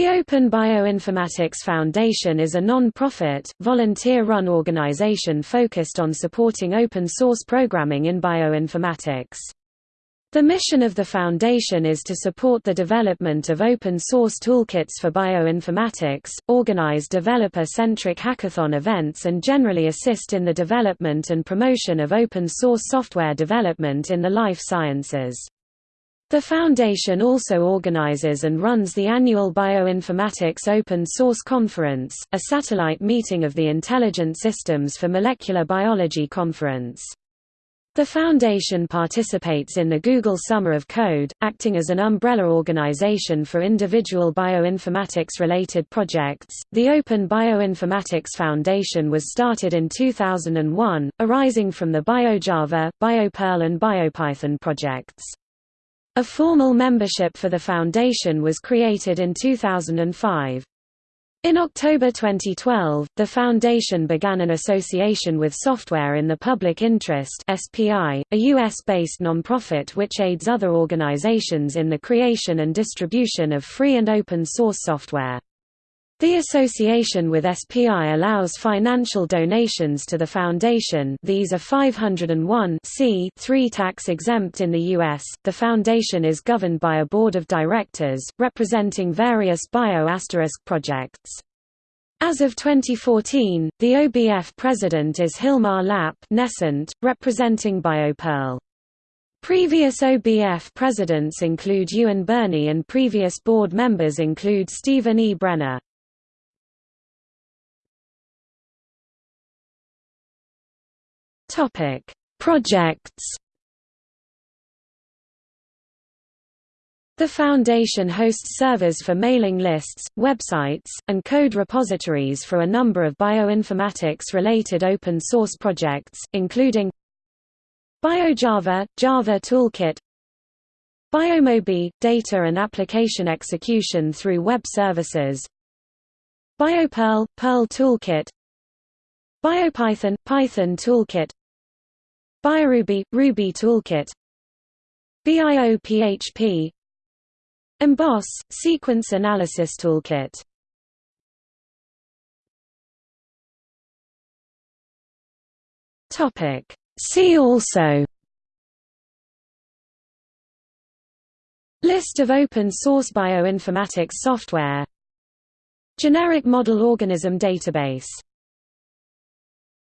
The Open Bioinformatics Foundation is a non-profit, volunteer-run organization focused on supporting open-source programming in bioinformatics. The mission of the foundation is to support the development of open-source toolkits for bioinformatics, organize developer-centric hackathon events and generally assist in the development and promotion of open-source software development in the life sciences. The Foundation also organizes and runs the annual Bioinformatics Open Source Conference, a satellite meeting of the Intelligent Systems for Molecular Biology Conference. The Foundation participates in the Google Summer of Code, acting as an umbrella organization for individual bioinformatics-related projects. The Open Bioinformatics Foundation was started in 2001, arising from the BioJava, BioPerl and BioPython projects. A formal membership for the foundation was created in 2005. In October 2012, the foundation began an association with Software in the Public Interest (SPI), a US-based nonprofit which aids other organizations in the creation and distribution of free and open source software. The association with SPI allows financial donations to the foundation these are 501 3 tax-exempt in the U.S. The foundation is governed by a board of directors, representing various bio projects. As of 2014, the OBF president is Hilmar Lapp Nescent, representing BioPerl. Previous OBF presidents include Ewan Birney and previous board members include Stephen E. Brenner. Topic: Projects. The Foundation hosts servers for mailing lists, websites, and code repositories for a number of bioinformatics-related open-source projects, including BioJava, Java Toolkit BioMOBY – data and application execution through web services BioPerl – Perl Toolkit BioPython – Python Toolkit BioRuby – Ruby Toolkit. BIOPHP Emboss – Sequence Analysis Toolkit. See also. List of open-source bioinformatics software. Generic model organism database